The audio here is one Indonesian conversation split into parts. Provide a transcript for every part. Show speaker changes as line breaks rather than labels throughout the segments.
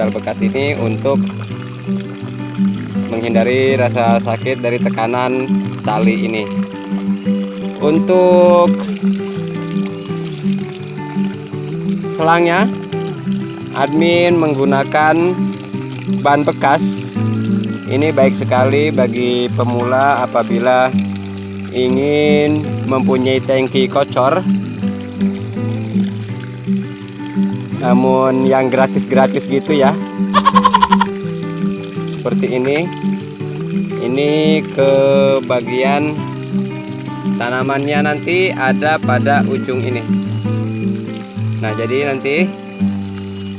sandal bekas ini untuk menghindari rasa sakit dari tekanan tali ini. Untuk selangnya admin menggunakan ban bekas. Ini baik sekali bagi pemula apabila ingin mempunyai tangki kocor namun yang gratis-gratis gitu ya. Seperti ini. Ini ke bagian tanamannya nanti ada pada ujung ini. Nah jadi nanti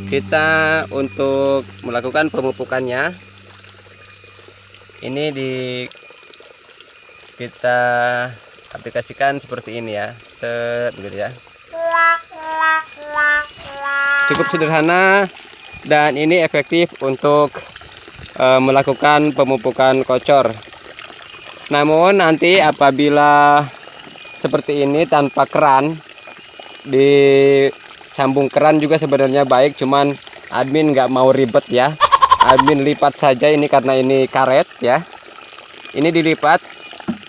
kita untuk melakukan pemupukannya ini di kita aplikasikan seperti ini ya. Set gitu ya cukup sederhana dan ini efektif untuk e, melakukan pemupukan kocor. Namun nanti apabila seperti ini tanpa keran disambung keran juga sebenarnya baik cuman admin nggak mau ribet ya. Admin lipat saja ini karena ini karet ya. Ini dilipat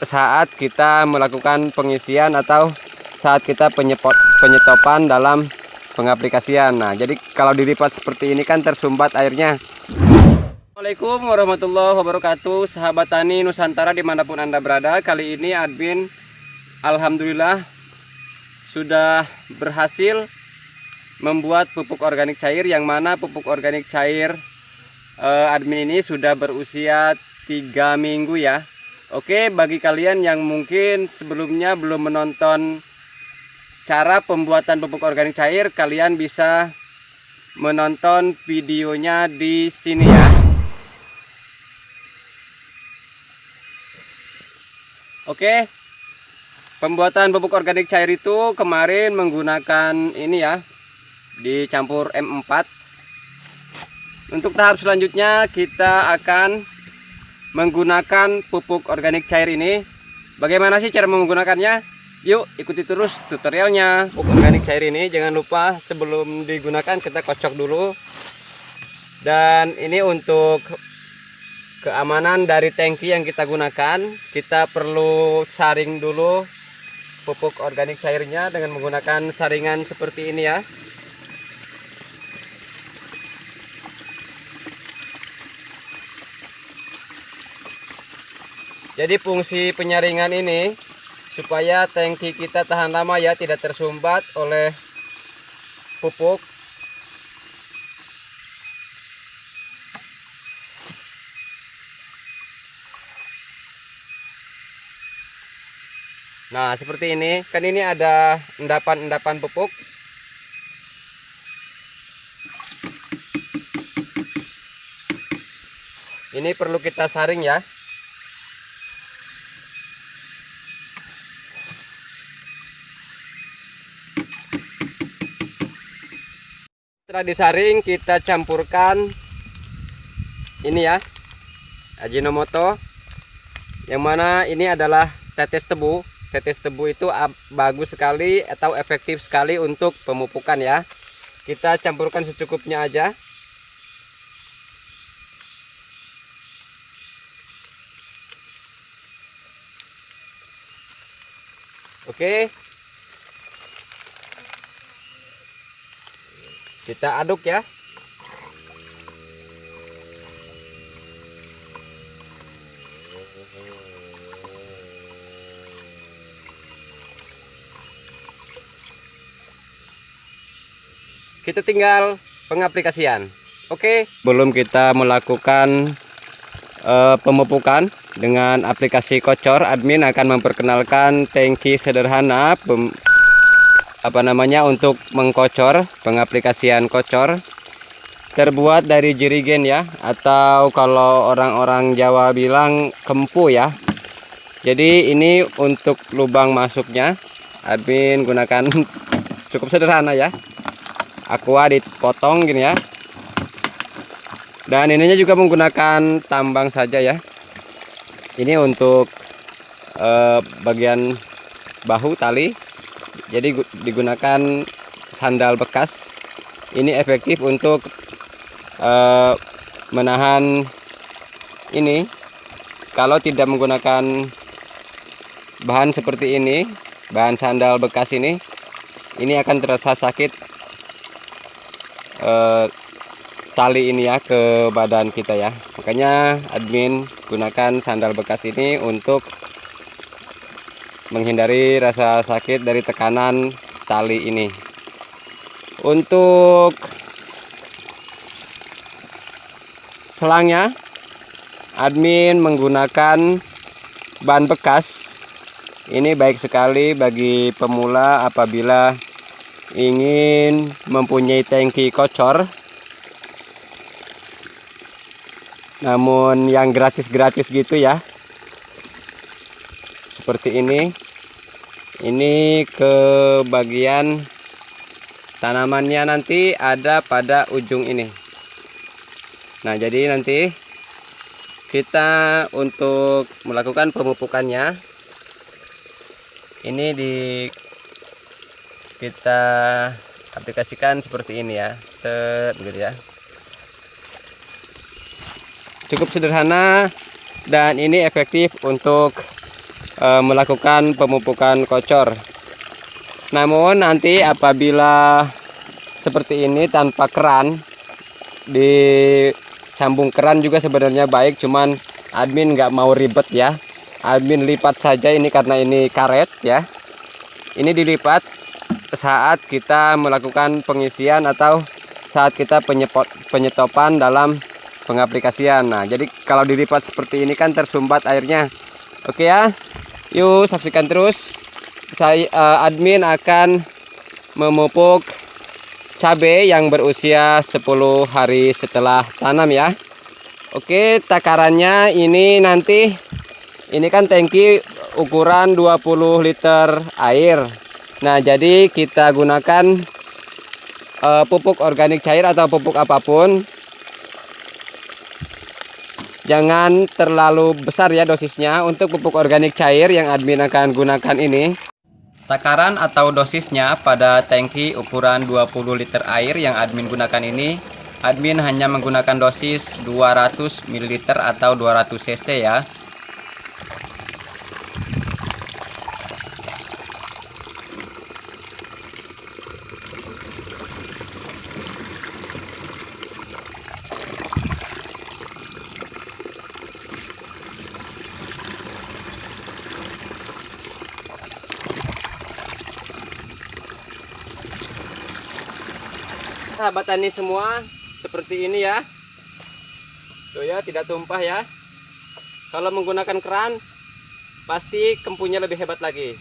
saat kita melakukan pengisian atau saat kita penyetopan dalam pengaplikasian. Nah jadi kalau dilipat seperti ini kan tersumbat airnya. Assalamualaikum warahmatullahi wabarakatuh. Sahabat tani Nusantara di mana pun anda berada kali ini admin Alhamdulillah sudah berhasil membuat pupuk organik cair yang mana pupuk organik cair eh, admin ini sudah berusia tiga minggu ya. Oke bagi kalian yang mungkin sebelumnya belum menonton cara pembuatan pupuk organik cair kalian bisa menonton videonya di sini ya. Oke pembuatan pupuk organik cair itu kemarin menggunakan ini ya dicampur M4 untuk tahap selanjutnya kita akan menggunakan pupuk organik cair ini. Bagaimana sih cara menggunakannya Yuk ikuti terus tutorialnya. Pupuk organik cair ini jangan lupa sebelum digunakan kita kocok dulu. Dan ini untuk keamanan dari tangki yang kita gunakan kita perlu saring dulu pupuk organik cairnya dengan menggunakan saringan seperti ini ya. Jadi fungsi penyaringan ini supaya tangki kita tahan lama ya tidak tersumbat oleh pupuk. Nah seperti ini. Kan ini ada endapan-endapan pupuk. Ini perlu kita saring ya setelah disaring kita campurkan ini ya Ajinomoto. Yang mana ini adalah tetes tebu. Tetes tebu itu bagus sekali atau efektif sekali untuk pemupukan ya. Kita campurkan secukupnya aja. Oke kita aduk ya. Kita tinggal pengaplikasian. Oke? Belum kita melakukan uh, pemupukan dengan aplikasi kocor admin akan memperkenalkan tangki sederhana apa namanya untuk mengkocor pengaplikasian kocor terbuat dari jerigen ya atau kalau orang-orang Jawa bilang kempu ya. Jadi ini untuk lubang masuknya admin gunakan cukup sederhana ya. Aqua dipotong gini ya. Dan ininya juga menggunakan tambang saja ya. Ini untuk eh, bagian bahu tali jadi digunakan sandal bekas. Ini efektif untuk eh, menahan ini. Kalau tidak menggunakan bahan seperti ini bahan sandal bekas ini ini akan terasa sakit eh, tali ini ya ke badan kita ya. Makanya admin gunakan sandal bekas ini untuk menghindari rasa sakit dari tekanan tali ini. Untuk selangnya admin menggunakan ban bekas. Ini baik sekali bagi pemula apabila ingin mempunyai tangki kocor. Namun yang gratis-gratis gitu ya. Seperti ini ini ke bagian tanamannya nanti ada pada ujung ini. Nah jadi nanti kita untuk melakukan pemupukannya ini di kita aplikasikan seperti ini ya. Set begitu ya. Cukup sederhana dan ini efektif untuk e, melakukan pemupukan kocor. Namun nanti apabila seperti ini tanpa keran disambung keran juga sebenarnya baik cuman admin nggak mau ribet ya. Admin lipat saja ini karena ini karet ya. Ini dilipat saat kita melakukan pengisian atau saat kita penyepot, penyetopan dalam pengaplikasian. Nah jadi kalau dilipat seperti ini kan tersumbat airnya. Oke ya yuk saksikan terus. Saya uh, admin akan memupuk cabai yang berusia 10 hari setelah tanam ya. Oke takarannya ini nanti ini kan tangki ukuran 20 liter air. Nah jadi kita gunakan uh, pupuk organik cair atau pupuk apa pun jangan terlalu besar ya dosisnya untuk pupuk organik cair yang admin akan gunakan ini. Takaran atau dosisnya pada tangki ukuran 20 liter air yang admin gunakan ini admin hanya menggunakan dosis 200 ml atau 200 cc ya sahabat tani semua seperti ini ya tuh ya tidak tumpah ya kalau menggunakan keran pasti kempunya lebih hebat lagi